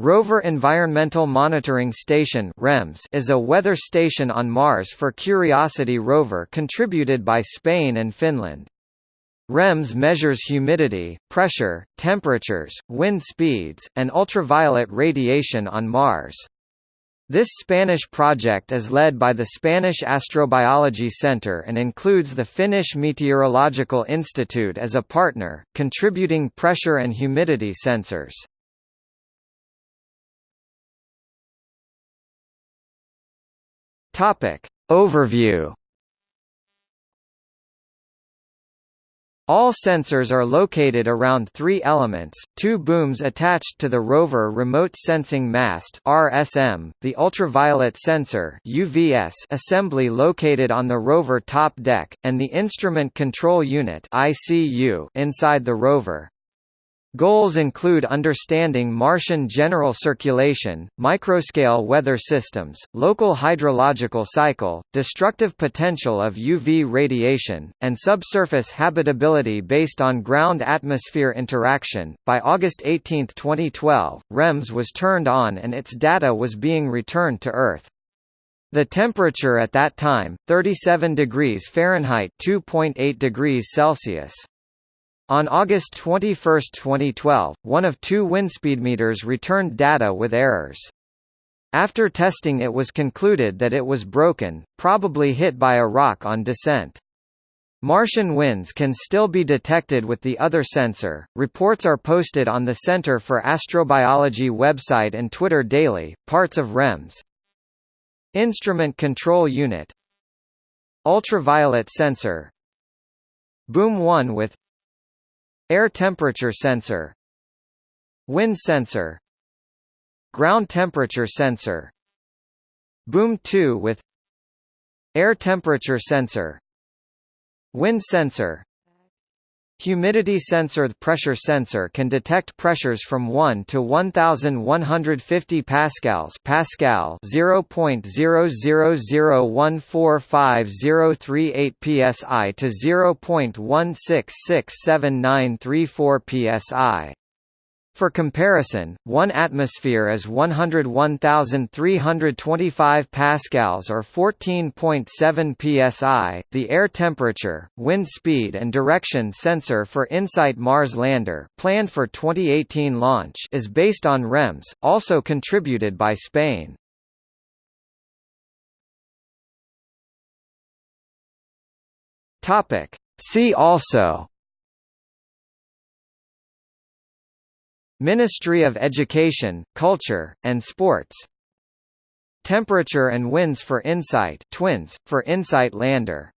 Rover Environmental Monitoring Station is a weather station on Mars for Curiosity rover contributed by Spain and Finland. REMS measures humidity, pressure, temperatures, wind speeds, and ultraviolet radiation on Mars. This Spanish project is led by the Spanish Astrobiology Center and includes the Finnish Meteorological Institute as a partner, contributing pressure and humidity sensors. Topic. Overview All sensors are located around three elements, two booms attached to the rover remote sensing mast RSM, the ultraviolet sensor UVS assembly located on the rover top deck, and the instrument control unit ICU inside the rover. Goals include understanding Martian general circulation, microscale weather systems, local hydrological cycle, destructive potential of UV radiation, and subsurface habitability based on ground-atmosphere interaction. By August 18, 2012, REMS was turned on and its data was being returned to Earth. The temperature at that time, 37 degrees Fahrenheit (2.8 degrees Celsius). On August 21, 2012, one of two windspeedmeters returned data with errors. After testing it was concluded that it was broken, probably hit by a rock on descent. Martian winds can still be detected with the other sensor. Reports are posted on the Center for Astrobiology website and Twitter daily. Parts of REMS. Instrument Control Unit. Ultraviolet sensor. Boom 1 with Air temperature sensor Wind sensor Ground temperature sensor Boom 2 with Air temperature sensor Wind sensor Humidity sensor pressure sensor can detect pressures from 1 to 1150 pascals Pascal 0.0001450038 psi to 0.1667934 psi. For comparison, 1 atmosphere is 101,325 pascals or 14.7 psi. The air temperature, wind speed and direction sensor for InSight Mars lander, planned for 2018 launch, is based on REMS, also contributed by Spain. Topic: See also Ministry of Education, Culture, and Sports. Temperature and winds for InSight twins, for InSight lander